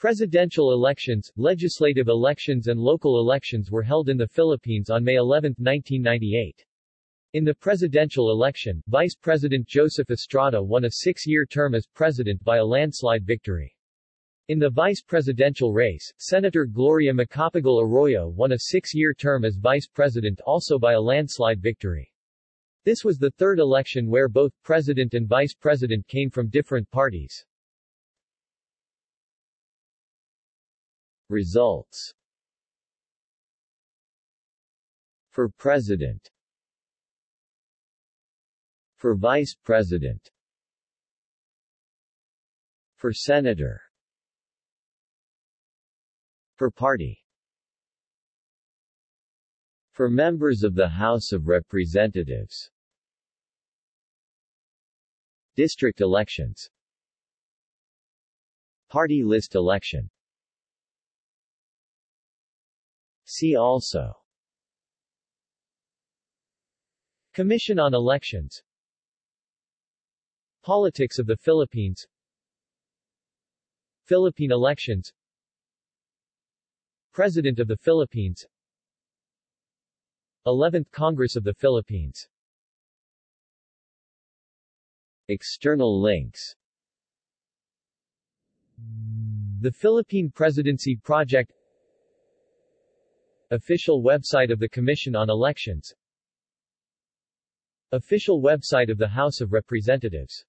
Presidential elections, legislative elections and local elections were held in the Philippines on May 11, 1998. In the presidential election, Vice President Joseph Estrada won a six-year term as president by a landslide victory. In the vice presidential race, Senator Gloria Macapagal Arroyo won a six-year term as vice president also by a landslide victory. This was the third election where both president and vice president came from different parties. Results For President For Vice President For Senator For Party For members of the House of Representatives District elections Party list election See also. Commission on Elections. Politics of the Philippines. Philippine elections. President of the Philippines. 11th Congress of the Philippines. External links. The Philippine Presidency Project Official website of the Commission on Elections. Official website of the House of Representatives